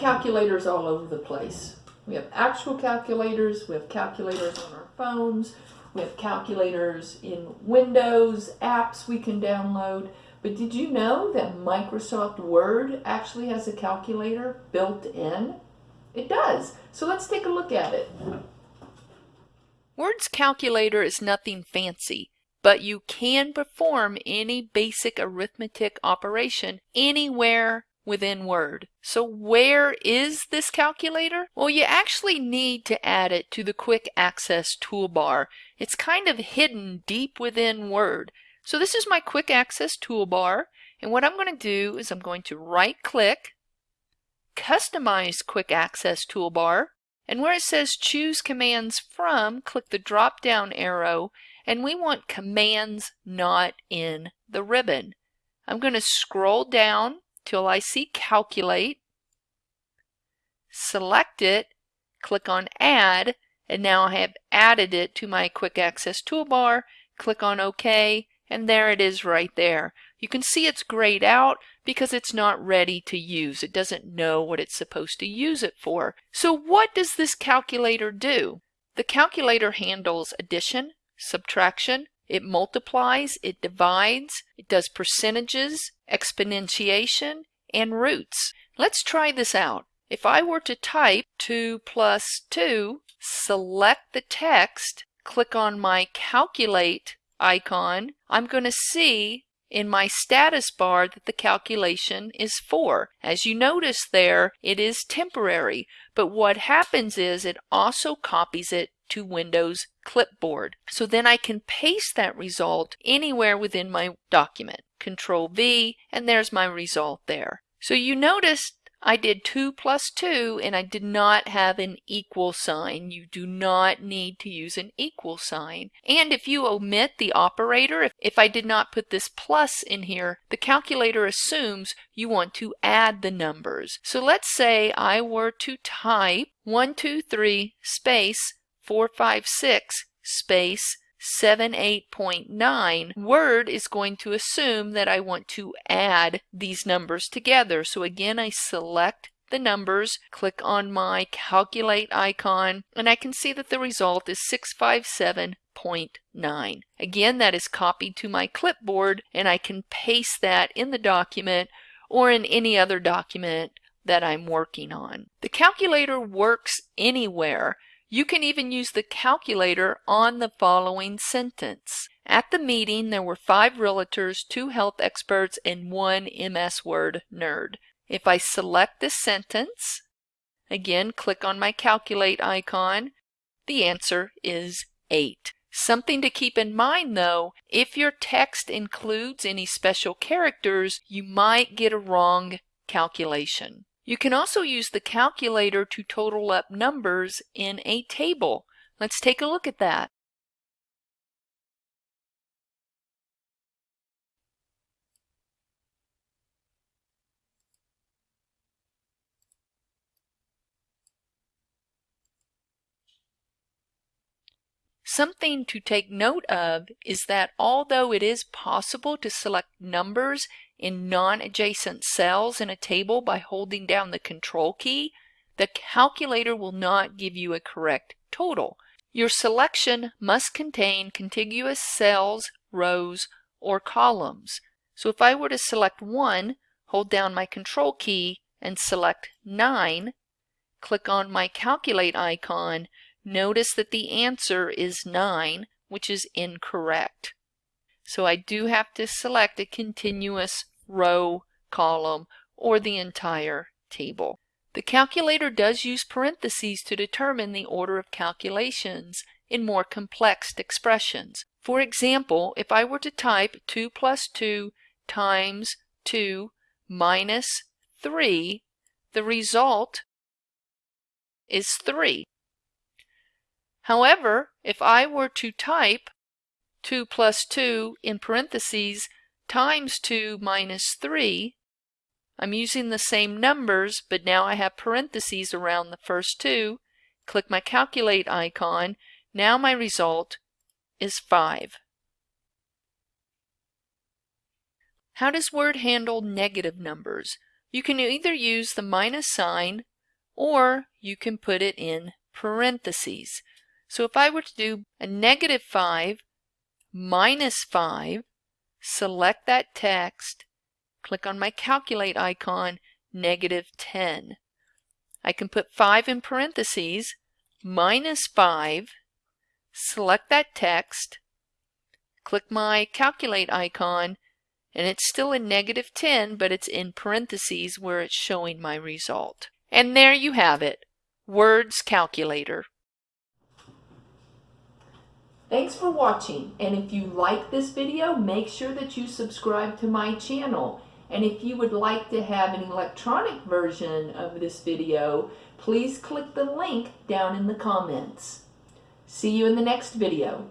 calculators all over the place. We have actual calculators, we have calculators on our phones, we have calculators in Windows, apps we can download. But did you know that Microsoft Word actually has a calculator built in? It does. So let's take a look at it. Word's calculator is nothing fancy, but you can perform any basic arithmetic operation anywhere within Word. So where is this calculator? Well, you actually need to add it to the Quick Access toolbar. It's kind of hidden deep within Word. So this is my Quick Access toolbar, and what I'm going to do is I'm going to right click, customize Quick Access toolbar, and where it says choose commands from, click the drop down arrow and we want commands not in the ribbon. I'm going to scroll down till I see calculate, select it, click on add, and now I have added it to my quick access toolbar, click on OK, and there it is right there. You can see it's grayed out because it's not ready to use. It doesn't know what it's supposed to use it for. So what does this calculator do? The calculator handles addition, subtraction, it multiplies, it divides, it does percentages, exponentiation, and roots. Let's try this out. If I were to type 2 plus 2, select the text, click on my calculate icon, I'm going to see in my status bar that the calculation is 4. As you notice there, it is temporary, but what happens is it also copies it to Windows Clipboard. So then I can paste that result anywhere within my document. Control V, and there's my result there. So you notice I did 2 plus 2 and I did not have an equal sign. You do not need to use an equal sign. And if you omit the operator, if, if I did not put this plus in here, the calculator assumes you want to add the numbers. So let's say I were to type 123 space 456 space 78.9, Word is going to assume that I want to add these numbers together. So again, I select the numbers, click on my calculate icon, and I can see that the result is 657.9. Again, that is copied to my clipboard, and I can paste that in the document or in any other document that I'm working on. The calculator works anywhere you can even use the calculator on the following sentence. At the meeting, there were five realtors, two health experts, and one MS Word nerd. If I select this sentence, again, click on my calculate icon, the answer is 8. Something to keep in mind though, if your text includes any special characters, you might get a wrong calculation. You can also use the calculator to total up numbers in a table. Let's take a look at that. Something to take note of is that although it is possible to select numbers in non-adjacent cells in a table by holding down the control key, the calculator will not give you a correct total. Your selection must contain contiguous cells, rows, or columns. So if I were to select 1, hold down my control key and select 9, click on my calculate icon, notice that the answer is 9, which is incorrect. So I do have to select a continuous row, column, or the entire table. The calculator does use parentheses to determine the order of calculations in more complex expressions. For example, if I were to type 2 plus 2 times 2 minus 3, the result is 3. However, if I were to type 2 plus 2 in parentheses times 2 minus 3, I'm using the same numbers, but now I have parentheses around the first two. Click my calculate icon. Now my result is 5. How does Word handle negative numbers? You can either use the minus sign or you can put it in parentheses. So if I were to do a negative 5 minus 5, select that text, click on my calculate icon, negative 10. I can put 5 in parentheses, minus 5, select that text, click my calculate icon, and it's still in negative 10, but it's in parentheses where it's showing my result. And there you have it, Words Calculator. Thanks for watching, and if you like this video, make sure that you subscribe to my channel. And if you would like to have an electronic version of this video, please click the link down in the comments. See you in the next video.